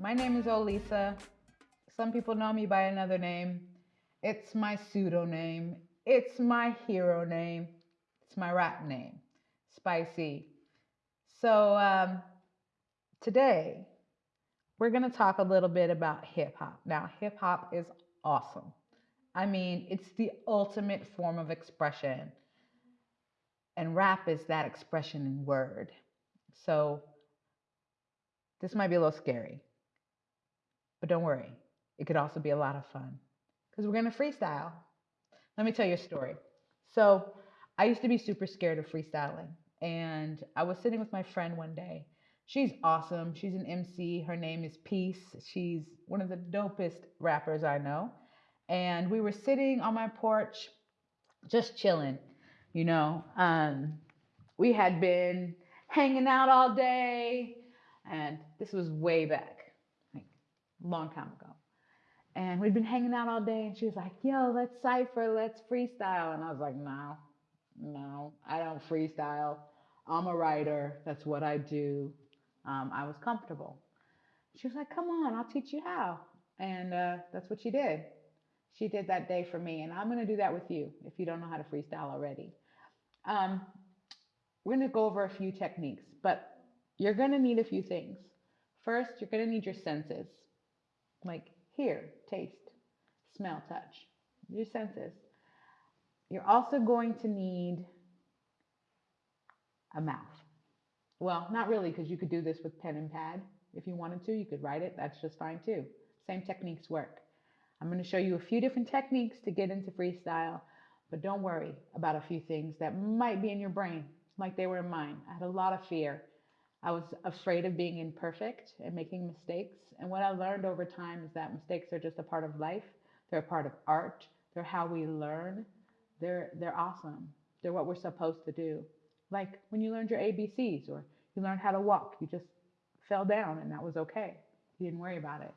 My name is Olisa. Some people know me by another name. It's my pseudonym. It's my hero name. It's my rap name, Spicy. So um, today, we're going to talk a little bit about hip hop. Now, hip hop is awesome. I mean, it's the ultimate form of expression. And rap is that expression in word. So this might be a little scary, but don't worry. It could also be a lot of fun because we're going to freestyle. Let me tell you a story. So I used to be super scared of freestyling. And I was sitting with my friend one day. She's awesome. She's an MC. Her name is Peace. She's one of the dopest rappers I know. And we were sitting on my porch, just chilling, you know. Um, we had been hanging out all day, and this was way back, long time ago. And we'd been hanging out all day, and she was like, Yo, let's cipher, let's freestyle. And I was like, No, no, I don't freestyle. I'm a writer. That's what I do. Um, I was comfortable. She was like, Come on, I'll teach you how. And uh, that's what she did. She did that day for me. And I'm going to do that with you if you don't know how to freestyle already. Um, we're going to go over a few techniques, but you're going to need a few things. First, you're going to need your senses like hear, taste, smell, touch, your senses. You're also going to need a mouth. Well, not really, because you could do this with pen and pad. If you wanted to, you could write it. That's just fine too. Same techniques work. I'm going to show you a few different techniques to get into freestyle, but don't worry about a few things that might be in your brain like they were in mine. I had a lot of fear. I was afraid of being imperfect and making mistakes. And what I learned over time is that mistakes are just a part of life. They're a part of art. They're how we learn. They're, they're awesome. They're what we're supposed to do. Like when you learned your ABCs or you learned how to walk, you just fell down and that was okay. You didn't worry about it.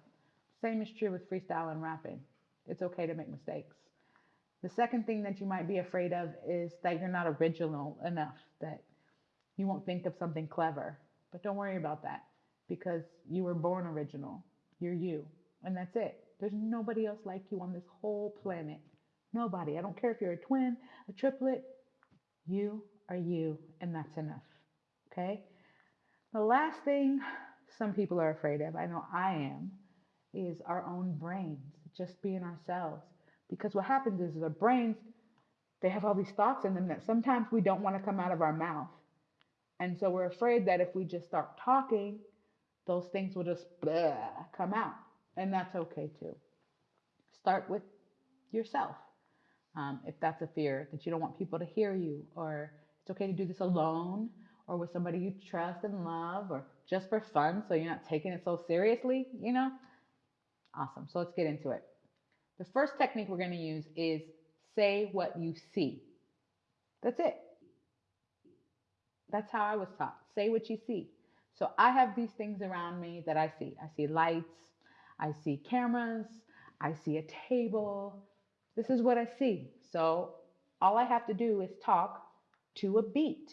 Same is true with freestyle and rapping. It's okay to make mistakes. The second thing that you might be afraid of is that you're not original enough, that you won't think of something clever. But don't worry about that because you were born original. You're you, and that's it. There's nobody else like you on this whole planet. Nobody. I don't care if you're a twin, a triplet. You are you, and that's enough. Okay? The last thing some people are afraid of, I know I am, is our own brains, just being ourselves. Because what happens is our brains, they have all these thoughts in them that sometimes we don't want to come out of our mouth. And so we're afraid that if we just start talking, those things will just blah, come out. And that's okay too. Start with yourself. Um, if that's a fear that you don't want people to hear you, or it's okay to do this alone, or with somebody you trust and love, or just for fun, so you're not taking it so seriously, you know? Awesome. So let's get into it. The first technique we're going to use is say what you see. That's it. That's how I was taught. Say what you see. So I have these things around me that I see. I see lights, I see cameras, I see a table. This is what I see. So all I have to do is talk to a beat.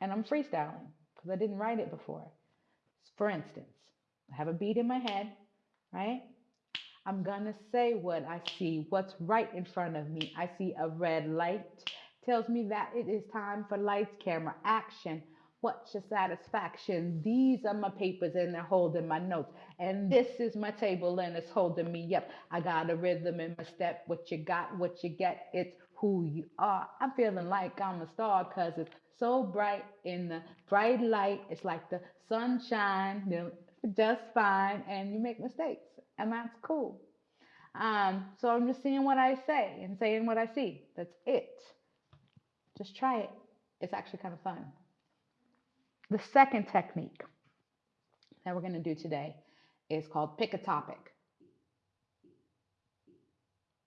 And I'm freestyling because I didn't write it before. For instance, I have a beat in my head, right? I'm gonna say what I see, what's right in front of me. I see a red light, tells me that it is time for lights, camera, action. What's your satisfaction? These are my papers and they're holding my notes. And this is my table and it's holding me up. I got a rhythm in my step. What you got, what you get, it's who you are. I'm feeling like I'm a star because it's so bright in the bright light. It's like the sunshine, just fine. And you make mistakes and that's cool. Um, so I'm just seeing what I say and saying what I see. That's it. Just try it. It's actually kind of fun. The second technique that we're going to do today is called pick a topic.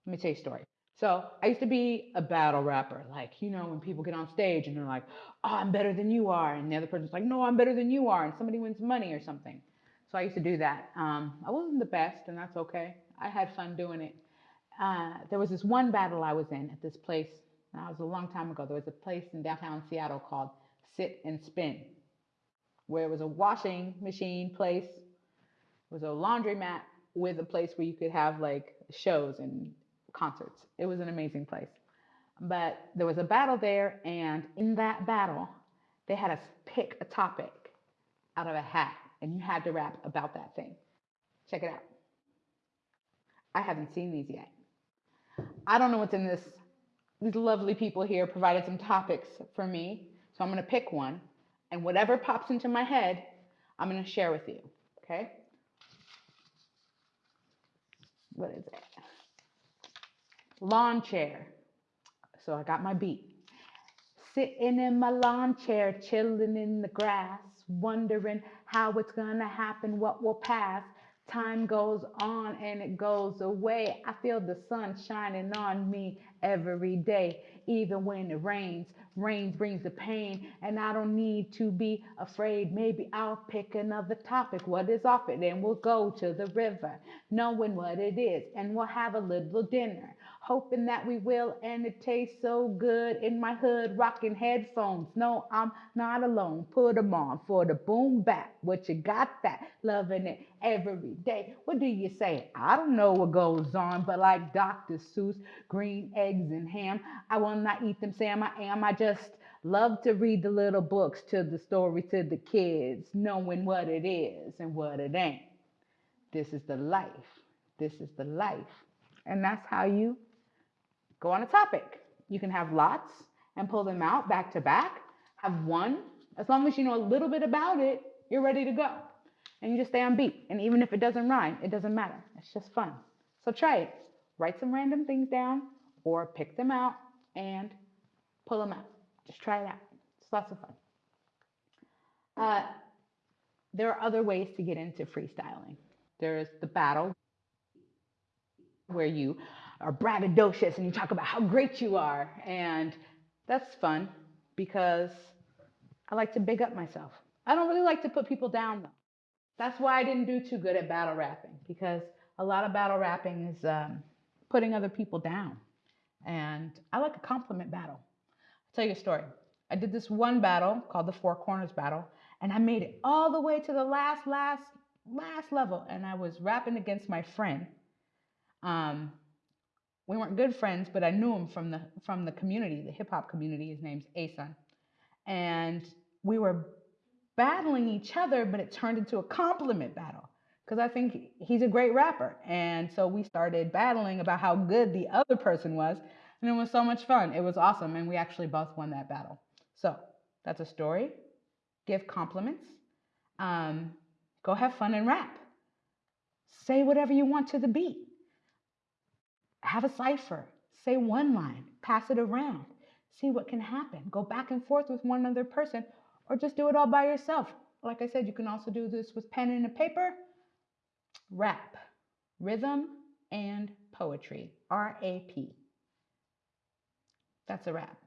Let me tell you a story. So I used to be a battle rapper. Like, you know, when people get on stage and they're like, oh, I'm better than you are. And the other person's like, no, I'm better than you are. And somebody wins money or something. So I used to do that. Um, I wasn't the best, and that's okay. I had fun doing it. Uh, there was this one battle I was in at this place. That was a long time ago. There was a place in downtown Seattle called Sit and Spin, where it was a washing machine place It was a laundromat with a place where you could have like shows and concerts. It was an amazing place. But there was a battle there, and in that battle, they had us pick a topic out of a hat, and you had to rap about that thing. Check it out. I haven't seen these yet. I don't know what's in this. These lovely people here provided some topics for me. So I'm going to pick one. And whatever pops into my head, I'm going to share with you. Okay? What is it? Lawn chair. So I got my beat. Sitting in my lawn chair, chilling in the grass, wondering how it's going to happen, what will pass. Time goes on and it goes away. I feel the sun shining on me every day, even when it rains. Rain brings the pain, and I don't need to be afraid. Maybe I'll pick another topic. What is off it? And we'll go to the river, knowing what it is, and we'll have a little dinner hoping that we will. And it tastes so good in my hood, rocking headphones. No, I'm not alone. Put them on for the boom bap. What you got that? Loving it every day. What do you say? I don't know what goes on, but like Dr. Seuss, green eggs and ham, I will not eat them, Sam. I am. I just love to read the little books to the story to the kids, knowing what it is and what it ain't. This is the life. This is the life. And that's how you go on a topic. You can have lots and pull them out back to back. Have one. As long as you know a little bit about it, you're ready to go. And you just stay on beat. And even if it doesn't rhyme, it doesn't matter. It's just fun. So try it. Write some random things down or pick them out and pull them out. Just try it out. It's lots of fun. Uh, there are other ways to get into freestyling. There's the battle where you are braggadocious and you talk about how great you are. And that's fun because I like to big up myself. I don't really like to put people down though. That's why I didn't do too good at battle rapping because a lot of battle rapping is um, putting other people down. And I like a compliment battle. I'll tell you a story. I did this one battle called the Four Corners Battle, and I made it all the way to the last, last, last level. And I was rapping against my friend. Um, we weren't good friends, but I knew him from the from the community, the hip hop community. His name's Asun, and we were battling each other, but it turned into a compliment battle because I think he's a great rapper, and so we started battling about how good the other person was, and it was so much fun. It was awesome, and we actually both won that battle. So that's a story. Give compliments. Um, go have fun and rap. Say whatever you want to the beat have a cipher, say one line, pass it around, see what can happen. Go back and forth with one other person, or just do it all by yourself. Like I said, you can also do this with pen and a paper. Rap, rhythm, and poetry. R A P. That's a wrap.